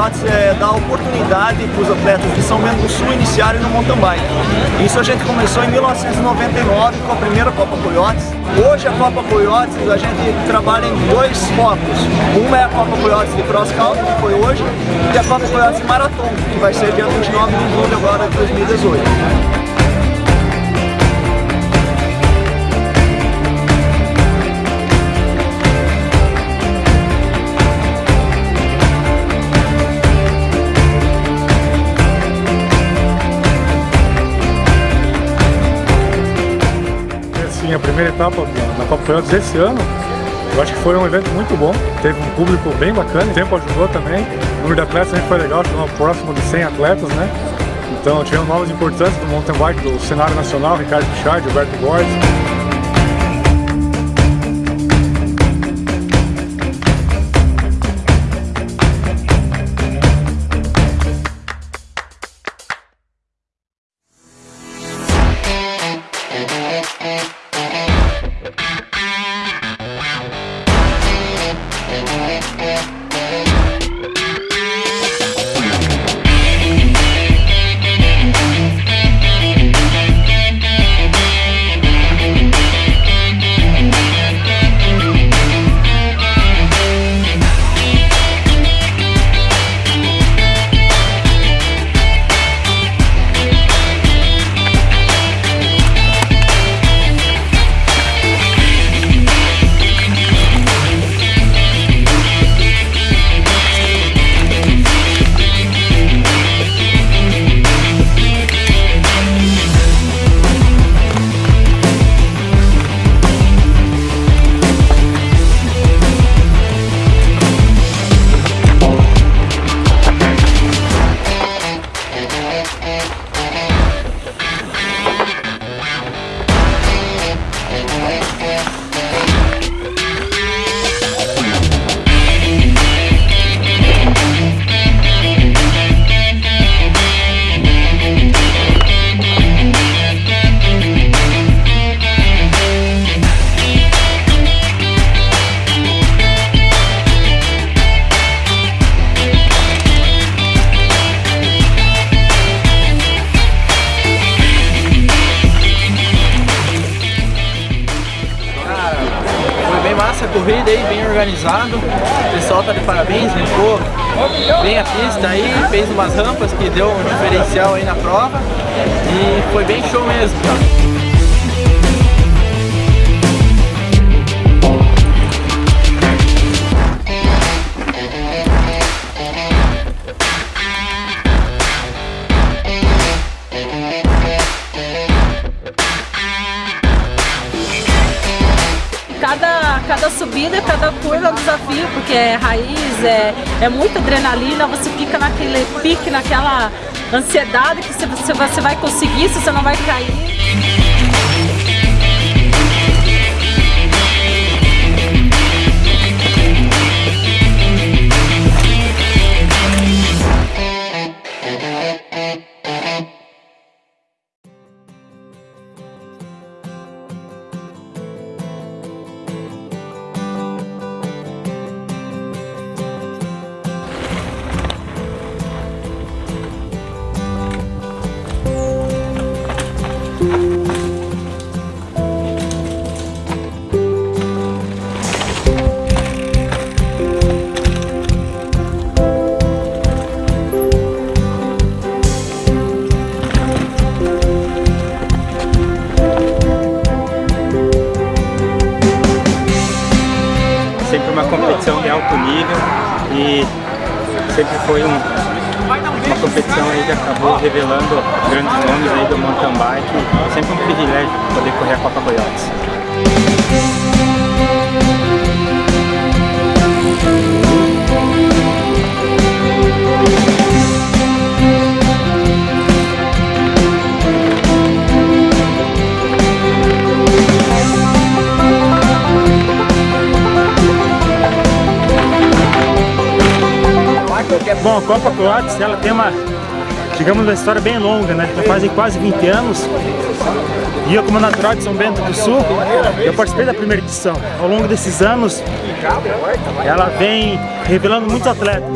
Coiotes é dar oportunidade para os atletas de São Bento do Sul iniciarem no mountain bike. Isso a gente começou em 1999 com a primeira Copa Coiotes. Hoje a Copa Coiotes a gente trabalha em dois focos. Uma é a Copa Coiotes de Cross Country, que foi hoje, e a Copa Coiotes de Marathon, que vai ser dia 29 de julho agora de 2018. A primeira etapa na Copa Coyotes esse ano. Eu acho que foi um evento muito bom, teve um público bem bacana, o tempo ajudou também. O número de atletas também foi legal, chegamos próximo de 100 atletas, né? Então tivemos novas importantes do mountain bike do cenário nacional, Ricardo Pichard, Alberto Borges. corrida aí organizado, o pessoal tá de parabéns, limpou bem a pista aí, fez umas rampas que deu um diferencial aí na prova e foi bem show mesmo, cara. Subida, cada curva é um desafio, porque é raiz, é, é muita adrenalina, você fica naquele pique, naquela ansiedade que você, você vai conseguir, se você não vai cair. Competição de alto nível e sempre foi um, uma competição aí que acabou revelando grandes nomes aí do mountain bike. Sempre um privilégio poder correr a Copa Coyotes. Bom, a Copa Coates, ela tem uma, digamos, uma história bem longa, né? Já fazem quase 20 anos. E eu, como natural de São Bento do Sul, eu participei da primeira edição. Ao longo desses anos, ela vem revelando muitos atletas.